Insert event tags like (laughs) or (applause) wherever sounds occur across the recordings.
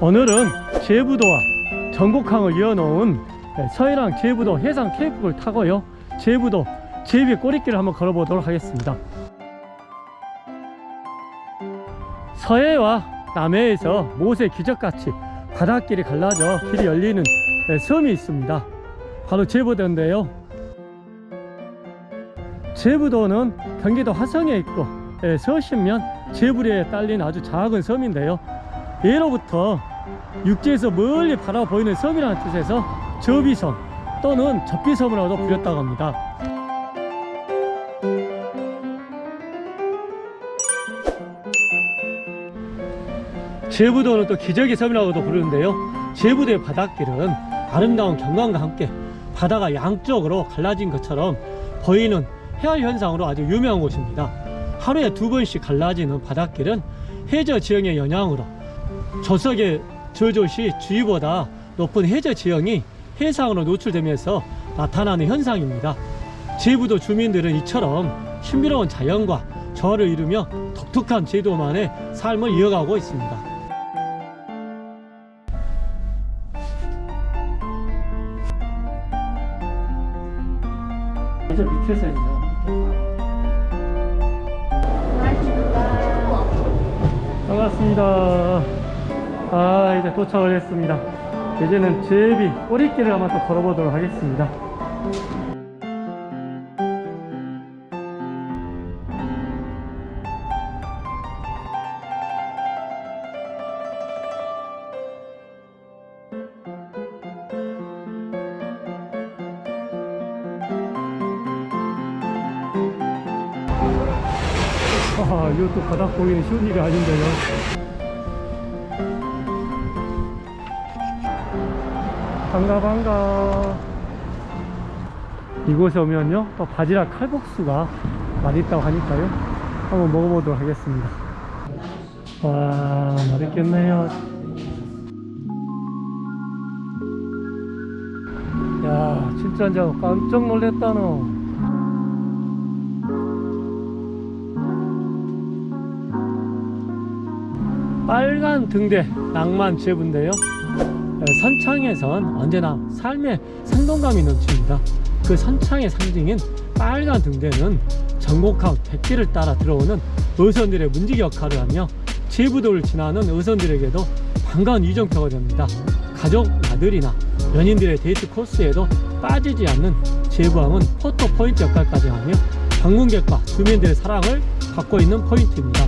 오늘은 제부도와 전곡항을 이어놓은 서해랑 제부도 해상 케이프를 타고요. 제부도 제비 꼬리길을 한번 걸어보도록 하겠습니다. 서해와 남해에서 못의 기적같이 바닷길이 갈라져 길이 열리는 섬이 있습니다. 바로 제부도인데요. 제부도는 경기도 화성에 있고 서신면 제부리에 딸린 아주 작은 섬인데요. 예로부터 육지에서 멀리 바라보이는 섬이라는 뜻에서 접이섬 또는 접비섬이라고도 불렸다고 합니다. 제부도는 또 기적의 섬이라고도 부르는데요. 제부도의 바닷길은 아름다운 경관과 함께 바다가 양쪽으로 갈라진 것처럼 보이는 해안 현상으로 아주 유명한 곳입니다 하루에 두 번씩 갈라지는 바닷길은 해저 지형의 영향으로 조석의 저조시 주위보다 높은 해저 지형이 해상으로 노출되면서 나타나는 현상입니다. 제부도 주민들은 이처럼 신비로운 자연과 조화를 이루며 독특한 제도만의 삶을 이어가고 있습니다. 이제 밑에서 있네요. 반갑습니다. 아 이제 도착을 했습니다. 이제는 제비 꼬리길을 한번 또 걸어보도록 하겠습니다. 아, 이것도 바닥 보기는 쉬운 일이 아닌데요. 반가 반가. 이곳에 오면요 또 바지락 칼국수가 맛있다고 하니까요. 한번 먹어보도록 하겠습니다. 와 맛있겠네요. 야 진짜 깜짝 놀랬다 너 빨간 등대 낭만 제부인데요 선창에선 언제나 삶의 생동감이 넘칩니다. 그 선창의 상징인 빨간 등대는 전곡항 백길을 따라 들어오는 어선들의 문지기 역할을 하며 제부도를 지나는 어선들에게도 반가운 이정표가 됩니다. 가족 나들이나 연인들의 데이트 코스에도 빠지지 않는 제부항은 포토 포인트 역할까지 하며 방문객과 주민들의 사랑을 받고 있는 포인트입니다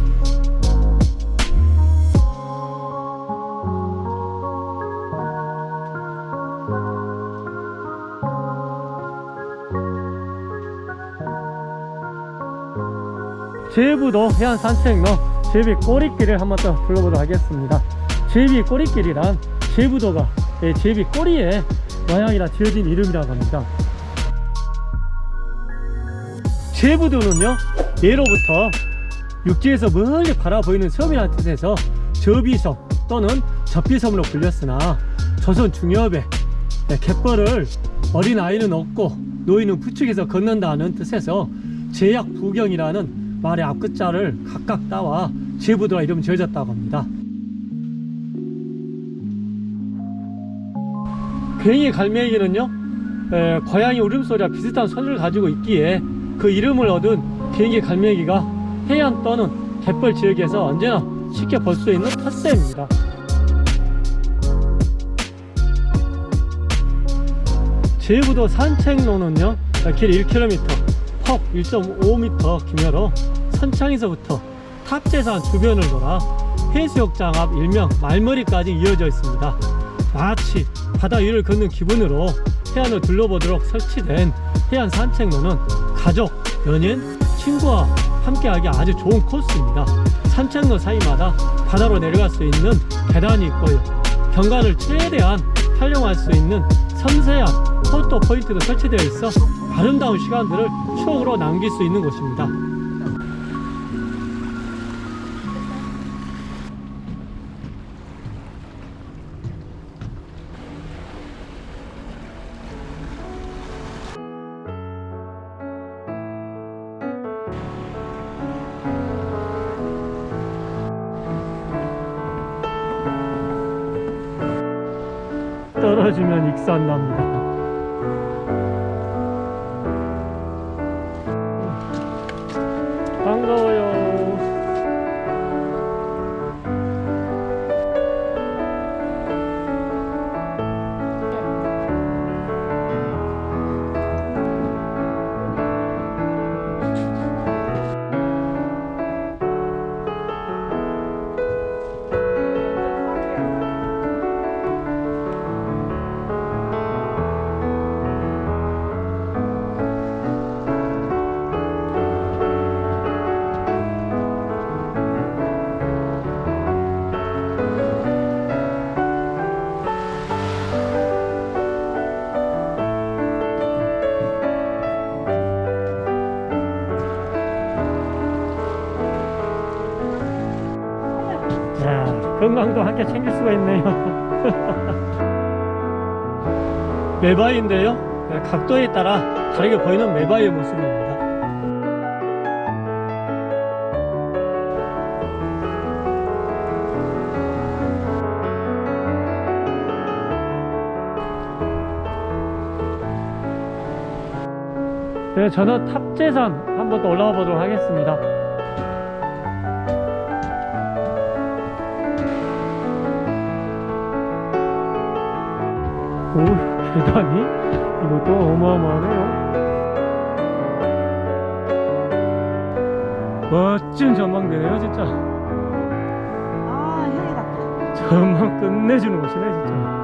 제부도 해안 산책로 제비 꼬리길을 한번 더 둘러보도록 하겠습니다. 제비 꼬리길이란 제부도가 예, 제비 꼬리에 모양이라 지어진 이름이라고 합니다. 제부도는요 예로부터 육지에서 멀리 바라보이는 섬이라는 뜻에서 접이섬 또는 접비섬으로 불렸으나 조선 중엽에 예, 갯벌을 어린아이는 얻고 노인은 부축해서 걷는다는 뜻에서 제약 부경이라는 말의 앞글자를 각각 따와 제부도라 이름 지어졌다고 합니다. 괭이 갈매기는요 에, 고양이 울음소리와 비슷한 소리를 가지고 있기에 그 이름을 얻은 비행기 갈매기가 해안 또는 갯벌 지역에서 언제나 쉽게 볼 수 있는 텃새입니다. 제부도 산책로는요 길 1km 폭 1.5m 규모로 선창에서부터 탑재산 주변을 돌아 해수욕장 앞 일명 말머리까지 이어져 있습니다. 마치 바다 위를 걷는 기분으로 해안을 둘러보도록 설치된 해안 산책로는 가족, 연인, 친구와 함께하기 아주 좋은 코스입니다. 산책로 사이마다 바다로 내려갈 수 있는 계단이 있고요. 경관을 최대한 활용할 수 있는 섬세한 포토 포인트가 설치되어 있어 아름다운 시간들을 추억으로 남길 수 있는 곳입니다. 떨어지면 익산 납니다. 건강도 함께 챙길 수가 있네요. (laughs) 메바이인데요. 네, 각도에 따라 다르게 보이는 메바이의 모습입니다. 네, 저는 탑재산 한번 더 올라가 보도록 하겠습니다. 오, 계단이? 이것도 어마어마하네요. 멋진 전망대네요, 진짜. 아, 형이 같다. 전망 끝내주는 곳이네, 진짜.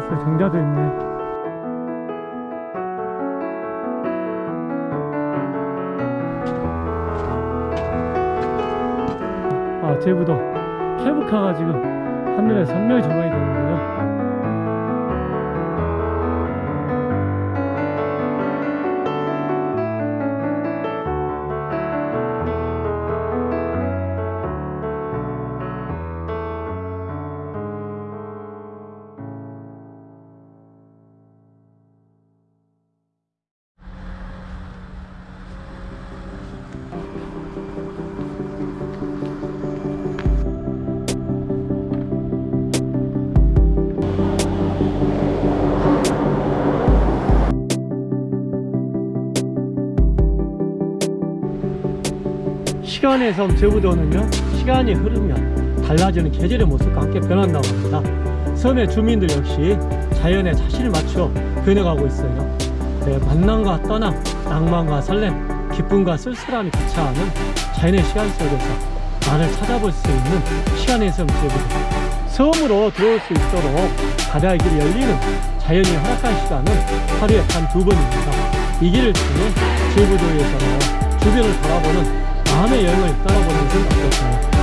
수 있는 정자도 있네. 아, 제부도 케이블카가 지금 하늘에 선명히 조망이 되는 시간의 섬 제부도는요 시간이 흐르면 달라지는 계절의 모습과 함께 변한다고 합니다. 섬의 주민들 역시 자연에 자신을 맞춰 변해가고 있어요. 네, 만남과 떠남, 낭만과 설렘, 기쁨과 쓸쓸함이 같이하는 자연의 시간 속에서 나를 찾아볼 수 있는 시간의 섬 제부도 섬으로 들어올 수 있도록 바다의 길이 열리는 자연이 허락한 시간은 하루에 단 두 번입니다. 이 길을 통해 제부도에서는 주변을 바라보는 마음의 여행을 떠나보는 어떨까요?